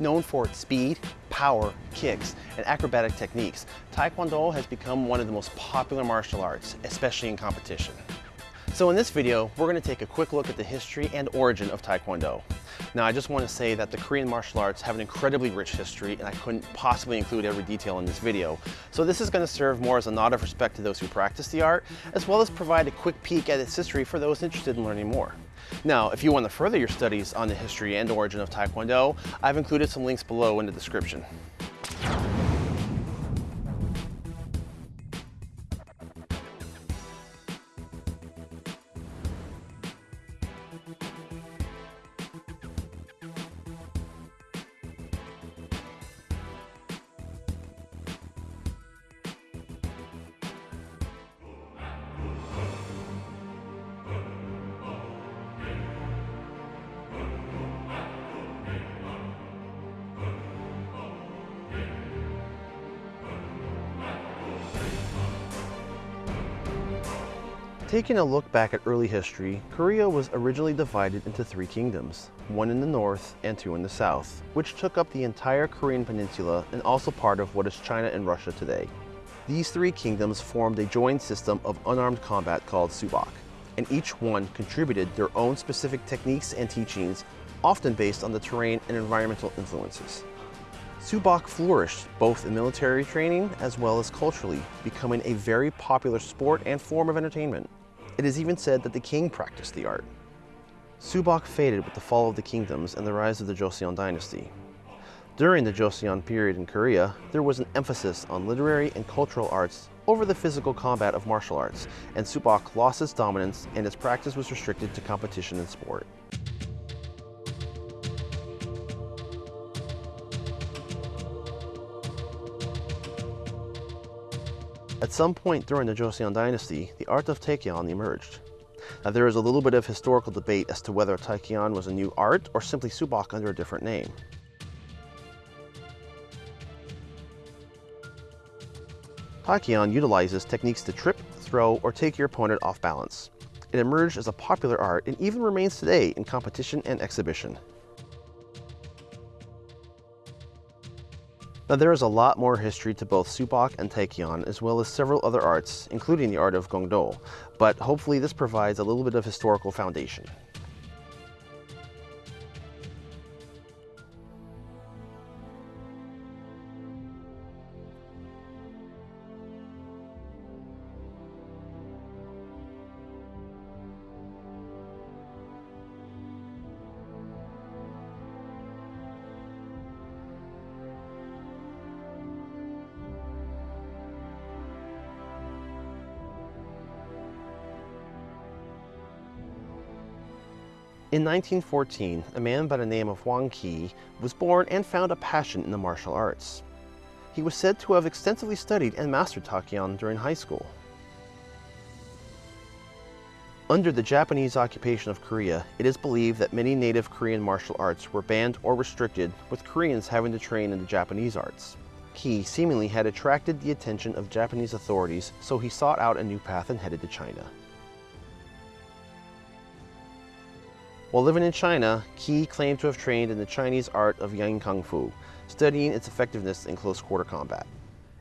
Known for its speed, power, kicks, and acrobatic techniques, Taekwondo has become one of the most popular martial arts, especially in competition. So in this video, we're going to take a quick look at the history and origin of Taekwondo. Now I just want to say that the Korean martial arts have an incredibly rich history and I couldn't possibly include every detail in this video. So this is going to serve more as a nod of respect to those who practice the art, as well as provide a quick peek at its history for those interested in learning more. Now, if you want to further your studies on the history and origin of Taekwondo, I've included some links below in the description. Taking a look back at early history, Korea was originally divided into three kingdoms, one in the north and two in the south, which took up the entire Korean peninsula and also part of what is China and Russia today. These three kingdoms formed a joint system of unarmed combat called Subak, and each one contributed their own specific techniques and teachings, often based on the terrain and environmental influences. Subak flourished both in military training as well as culturally, becoming a very popular sport and form of entertainment. It is even said that the king practiced the art. Subak faded with the fall of the kingdoms and the rise of the Joseon dynasty. During the Joseon period in Korea, there was an emphasis on literary and cultural arts over the physical combat of martial arts, and Subak lost its dominance and its practice was restricted to competition and sport. At some point during the Joseon dynasty, the art of Taekyon emerged. Now there is a little bit of historical debate as to whether Taekyon was a new art or simply Subak under a different name. Taekyon utilizes techniques to trip, throw, or take your opponent off balance. It emerged as a popular art and even remains today in competition and exhibition. Now there is a lot more history to both Subak and Taekyon, as well as several other arts, including the art of Gongdo, but hopefully this provides a little bit of historical foundation. In 1914, a man by the name of Hwang Kee was born and found a passion in the martial arts. He was said to have extensively studied and mastered Taekyon during high school. Under the Japanese occupation of Korea, it is believed that many native Korean martial arts were banned or restricted, with Koreans having to train in the Japanese arts. Kee seemingly had attracted the attention of Japanese authorities, so he sought out a new path and headed to China. While living in China, Kee claimed to have trained in the Chinese art of Yang Kung Fu, studying its effectiveness in close quarter combat.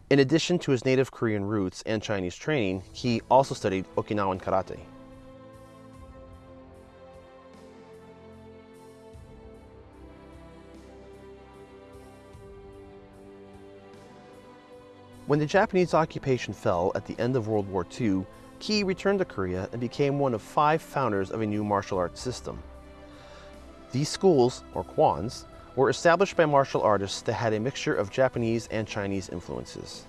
In addition to his native Korean roots and Chinese training, he also studied Okinawan Karate. When the Japanese occupation fell at the end of World War II, Kee returned to Korea and became one of five founders of a new martial arts system. These schools, or kwans, were established by martial artists that had a mixture of Japanese and Chinese influences.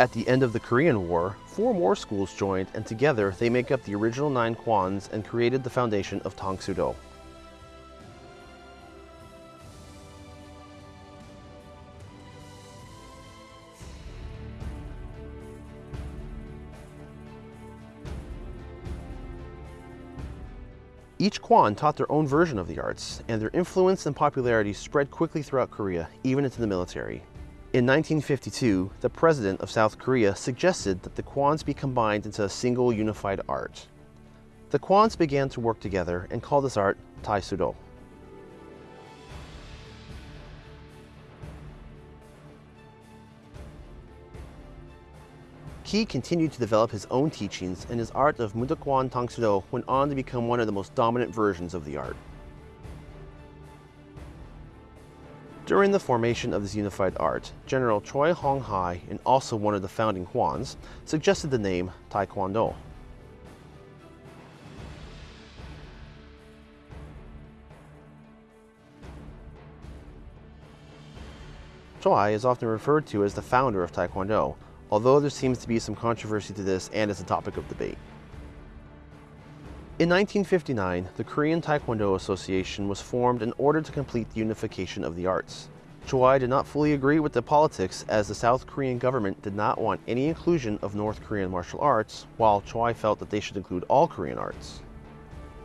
At the end of the Korean War, four more schools joined and together they make up the original nine kwans and created the foundation of Tang Each Kwan taught their own version of the arts, and their influence and popularity spread quickly throughout Korea, even into the military. In In 1952, the president of South Korea suggested that the kwans be combined into a single unified art. The kwans began to work together and called this art Taekwondo. Kee continued to develop his own teachings and his art of Mudokwan Tangsudo went on to become one of the most dominant versions of the art. During the formation of this unified art, General Choi Hong Hi, and also one of the founding Kwans, suggested the name Taekwondo. Choi is often referred to as the founder of Taekwondo, although there seems to be some controversy to this and it's a topic of debate. In 1959, the Korean Taekwondo Association was formed in order to complete the unification of the arts. Choi did not fully agree with the politics as the South Korean government did not want any inclusion of North Korean martial arts, while Choi felt that they should include all Korean arts.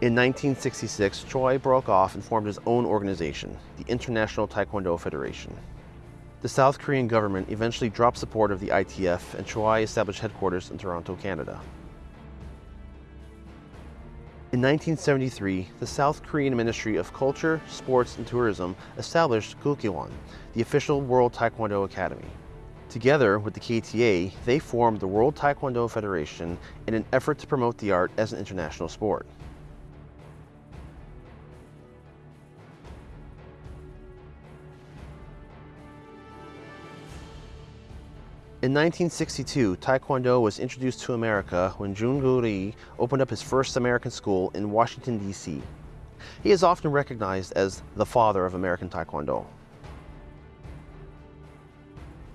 In 1966, Choi broke off and formed his own organization, the International Taekwondo Federation. The South Korean government eventually dropped support of the ITF and Choi established headquarters in Toronto, Canada. In 1973, the South Korean Ministry of Culture, Sports and Tourism established Kukkiwon, the official World Taekwondo Academy. Together with the KTA, they formed the World Taekwondo Federation in an effort to promote the art as an international sport. In 1962, Taekwondo was introduced to America when Jhoon Goo Rhee opened up his first American school in Washington, D.C. He is often recognized as the father of American Taekwondo.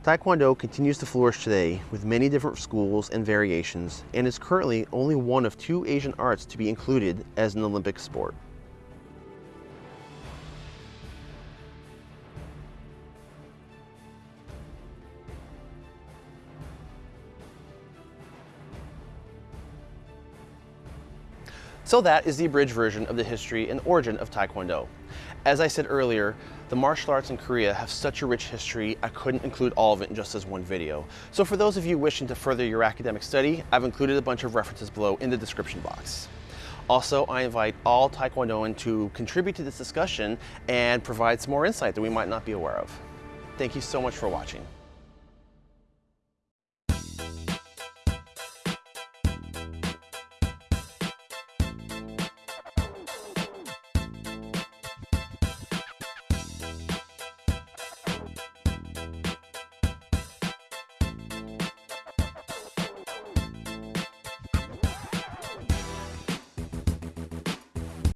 Taekwondo continues to flourish today with many different schools and variations and is currently only one of two Asian arts to be included as an Olympic sport. So that is the abridged version of the history and origin of Taekwondo. As I said earlier, the martial arts in Korea have such a rich history, I couldn't include all of it in just as one video. So for those of you wishing to further your academic study, I've included a bunch of references below in the description box. Also, I invite all Taekwondoin to contribute to this discussion and provide some more insight that we might not be aware of. Thank you so much for watching.